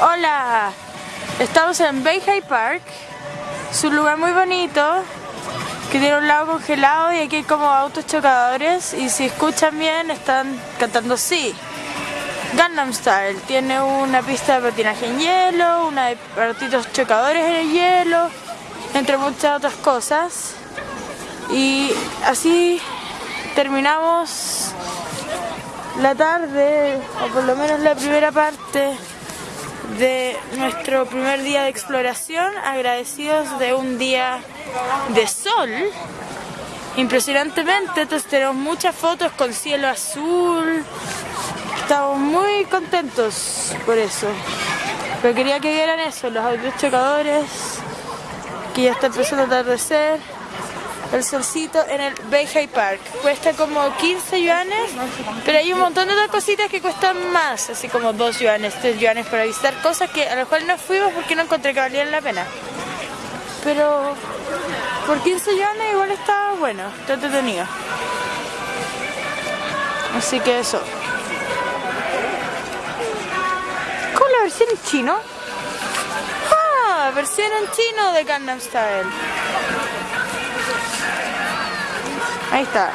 Hola, estamos en Beihai Park. Es un lugar muy bonito que tiene un lago congelado y aquí hay como autos chocadores y si escuchan bien están cantando sí. Gangnam Style tiene una pista de patinaje en hielo, una de partitos chocadores en el hielo, entre muchas otras cosas. Y así terminamos la tarde, o por lo menos la primera parte de nuestro primer día de exploración, agradecidos de un día de sol. Impresionantemente, entonces tenemos muchas fotos con cielo azul. Estamos muy contentos por eso. Pero quería que vieran eso, los autos chocadores, que ya está empezando a atardecer el solcito en el Beihai Park. Cuesta como 15 yuanes, pero hay un montón de otras cositas que cuestan más, así como 2 yuanes, 3 yuanes para visitar cosas que a las cuales no fuimos porque no encontré que valían la pena. Pero por 15 yuanes igual está bueno, está entretenido. Así que eso. ¿Cómo la versión en chino? Ah, versión en chino de Gangnam Style. Ahí está.